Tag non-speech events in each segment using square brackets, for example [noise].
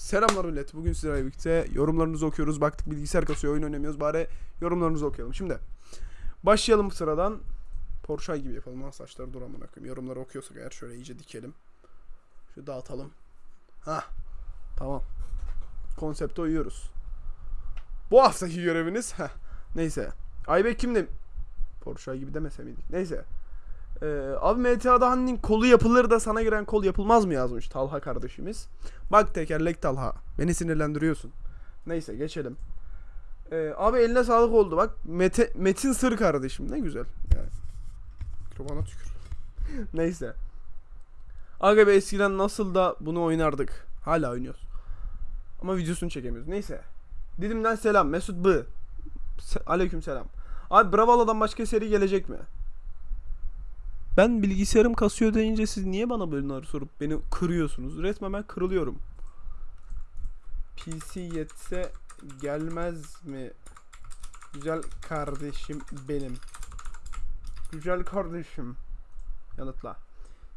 Selamlar millet. Bugün sizlerle birlikte yorumlarınızı okuyoruz. Baktık bilgisayar kasıyor, oyun oynamıyoruz. Bari yorumlarınızı okuyalım. Şimdi başlayalım sıradan. Porsche gibi yapalım. Ha saçları dur amına koyayım. Yorumları okuyorsak eğer şöyle iyice dikelim. Şu dağıtalım. Ha. Tamam. Konsepte uyuyoruz. Bu haftaki göreviniz. Heh. Neyse. Aybek kimdi? Porsche gibi demese miydik? Neyse. Ee, abi MTA'da hani kolu yapılır da sana giren kol yapılmaz mı yazmış Talha kardeşimiz. Bak tekerlek Talha. Beni sinirlendiriyorsun. Neyse geçelim. Ee, abi eline sağlık oldu bak. Mete, Metin Sır kardeşim ne güzel. Yani. Tükür. [laughs] Neyse. Aga be eskiden nasıl da bunu oynardık. Hala oynuyoruz. Ama videosunu çekemiyoruz. Neyse. Didim'den selam. Mesut B. Se- Aleyküm selam. Abi Bravalo'dan başka seri gelecek mi? Ben bilgisayarım kasıyor deyince siz niye bana bunları sorup beni kırıyorsunuz? Resmen ben kırılıyorum. PC yetse gelmez mi? Güzel kardeşim benim. Güzel kardeşim. Yanıtla.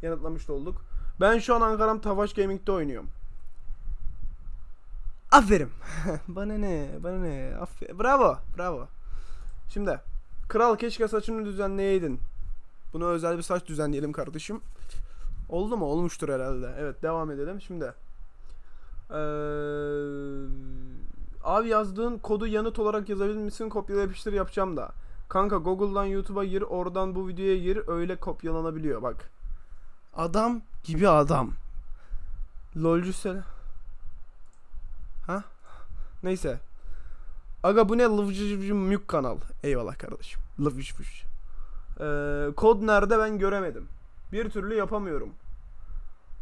Yanıtlamış da olduk. Ben şu an Ankara'm Tavaş Gaming'de oynuyorum. Aferin. [laughs] bana ne? Bana ne? Aferin. Bravo. Bravo. Şimdi. Kral keşke saçını düzenleyeydin. Buna özel bir saç düzenleyelim kardeşim. Oldu mu? Olmuştur herhalde. Evet devam edelim. Şimdi. Ee, abi yazdığın kodu yanıt olarak yazabilir misin? Kopyala yapıştır yapacağım da. Kanka Google'dan YouTube'a gir. Oradan bu videoya gir. Öyle kopyalanabiliyor bak. Adam gibi adam. Lolcu sel. Ha? Neyse. Aga bu ne lıvcıcı mük kanal. Eyvallah kardeşim. Lıvcıcı. Ee, kod nerede ben göremedim. Bir türlü yapamıyorum.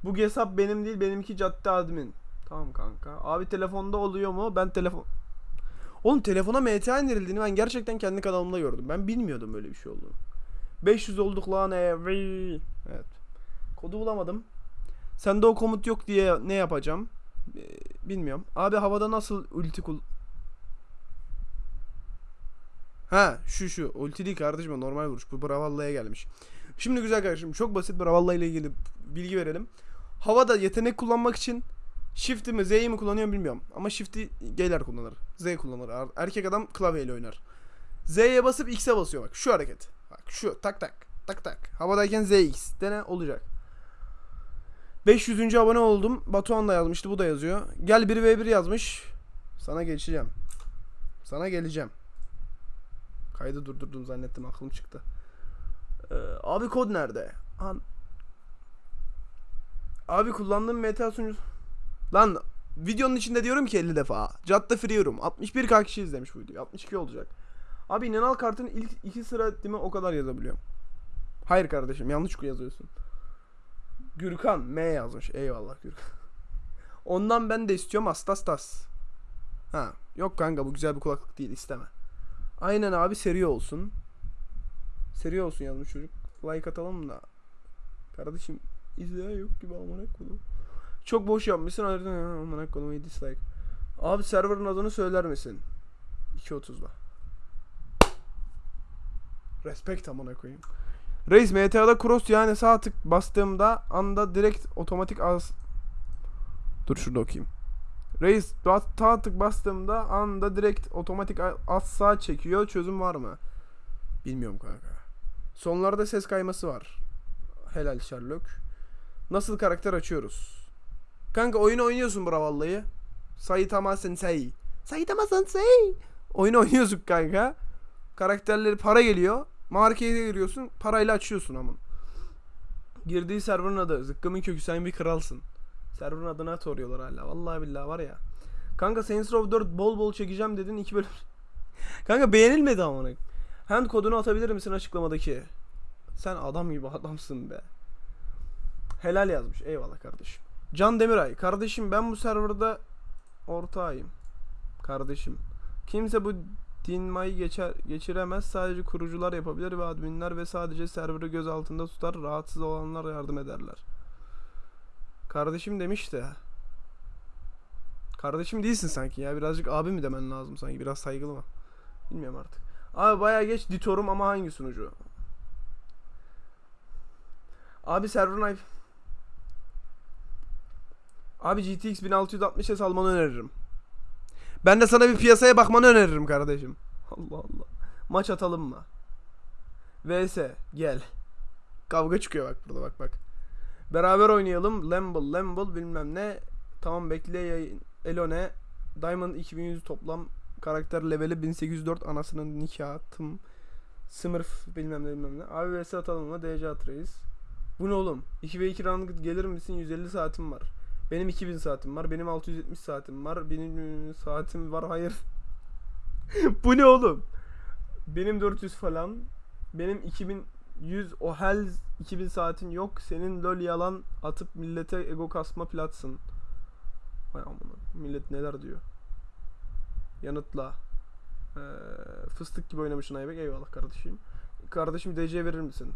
Bu hesap benim değil benimki cadde admin. Tamam kanka. Abi telefonda oluyor mu? Ben telefon... Oğlum telefona MTA indirildiğini ben gerçekten kendi kanalımda gördüm. Ben bilmiyordum böyle bir şey olduğunu. 500 olduk lan every. Evet. Kodu bulamadım. Sende o komut yok diye ne yapacağım? Ee, bilmiyorum. Abi havada nasıl ulti kul... Ha şu şu ulti değil kardeşim normal vuruş. Bu Bravalla'ya gelmiş. Şimdi güzel kardeşim çok basit Bravalla ile ilgili bilgi verelim. Havada yetenek kullanmak için Shift'i mi Z'yi mi kullanıyorum bilmiyorum. Ama Shift'i gayler kullanır. Z kullanır. Er- Erkek adam klavyeyle oynar. Z'ye basıp X'e basıyor bak. Şu hareket. Bak şu tak tak tak tak. Havadayken ZX dene olacak. 500. abone oldum. Batuhan da yazmıştı. Bu da yazıyor. Gel 1v1 yazmış. Sana geçeceğim. Sana geleceğim. Kaydı durdurdum zannettim aklım çıktı. Ee, abi kod nerede? An abi kullandığım meta sunucusu. Lan videonun içinde diyorum ki 50 defa. Cadde Free'yorum. 61k kişi izlemiş bu videoyu. 62 olacak. Abi inanal kartın ilk iki sıra değil mi o kadar yazabiliyorum. Hayır kardeşim yanlış yazıyorsun. Gürkan M yazmış. Eyvallah Gürkan. [laughs] Ondan ben de istiyorum Astastas. Ha, yok kanka bu güzel bir kulaklık değil isteme. Aynen abi seri olsun. Seri olsun yazmış çocuk. Like atalım da. Kardeşim izleyen yok gibi amına koydum. Çok boş yapmışsın ayrıca amına koydum iyi dislike. Abi serverın adını söyler misin? 2.30'da. Respect amına koyayım. Reis MTA'da cross yani sağ tık bastığımda anda direkt otomatik az Dur şurada okuyayım. Reis sağ tık bastığımda anda direkt otomatik az sağ çekiyor. Çözüm var mı? Bilmiyorum kanka. Sonlarda ses kayması var. Helal Sherlock. Nasıl karakter açıyoruz? Kanka oyunu oynuyorsun Bravalla'yı. Saitama Sensei. Saitama Sensei. Oyunu oynuyorsun kanka. Karakterleri para geliyor. Markete giriyorsun. Parayla açıyorsun amın. Girdiği serverın adı. Zıkkımın kökü sen bir kralsın. Server'ın adına soruyorlar hala. Vallahi billahi var ya. Kanka Saints Row 4 bol bol çekeceğim dedin 2 bölüm. [laughs] Kanka beğenilmedi amına. Hand kodunu atabilir misin açıklamadaki? Sen adam gibi adamsın be. Helal yazmış. Eyvallah kardeşim. Can Demiray. Kardeşim ben bu serverda ortağıyım. Kardeşim. Kimse bu dinmayı geçer, geçiremez. Sadece kurucular yapabilir ve adminler ve sadece serverı göz altında tutar. Rahatsız olanlar yardım ederler. Kardeşim demiş de. Kardeşim değilsin sanki ya. Birazcık abi mi demen lazım sanki. Biraz saygılı mı? Bilmiyorum artık. Abi bayağı geç ditorum ama hangi sunucu? Abi server'ın IP... Abi GTX 1660 almanı öneririm. Ben de sana bir piyasaya bakmanı öneririm kardeşim. Allah Allah. Maç atalım mı? VS gel. Kavga çıkıyor bak burada bak bak. Beraber oynayalım. Lamble, Lamble bilmem ne. Tamam bekle yayın. Elone. Diamond 2100 toplam. Karakter leveli 1804 anasının nikahım. Smurf bilmem ne bilmem ne. Abi vs atalım mı? DC atırayız. Bu ne oğlum? 2 ve 2 round gelir misin? 150 saatim var. Benim 2000 saatim var. Benim 670 saatim var. Benim e, saatim var. Hayır. [laughs] Bu ne oğlum? Benim 400 falan. Benim 2100 o hell 2000 saatin yok. Senin lol yalan atıp millete ego kasma platsın. Vay amına. Millet neler diyor. Yanıtla. Ee, fıstık gibi oynamışsın Aybek. Eyvallah kardeşim. Kardeşim DC verir misin?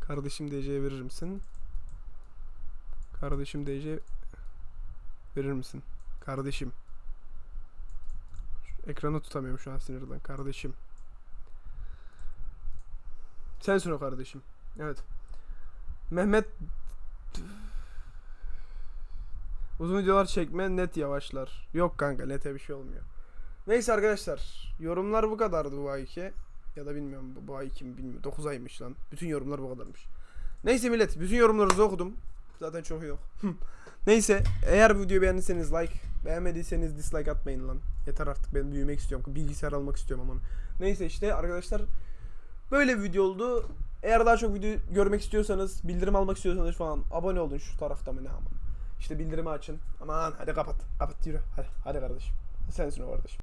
Kardeşim DC verir misin? Kardeşim DC verir misin? Kardeşim. Ekranı tutamıyorum şu an sinirden. Kardeşim. Sensin o kardeşim. Evet. Mehmet Uzun videolar çekme net yavaşlar. Yok kanka nete bir şey olmuyor. Neyse arkadaşlar. Yorumlar bu kadardı bu ayki. Ya da bilmiyorum bu ay kim bilmiyorum. 9 aymış lan. Bütün yorumlar bu kadarmış. Neyse millet bütün yorumlarınızı okudum. Zaten çok yok. [laughs] Neyse eğer bu videoyu beğendiyseniz like, beğenmediyseniz dislike atmayın lan. Yeter artık ben büyümek istiyorum. Bilgisayar almak istiyorum ama. Neyse işte arkadaşlar böyle bir video oldu. Eğer daha çok video görmek istiyorsanız, bildirim almak istiyorsanız falan abone olun şu tarafta mı ne aman. İşte bildirimi açın. Aman hadi kapat. Kapat yürü. Hadi, hadi kardeşim. Sensin o kardeşim.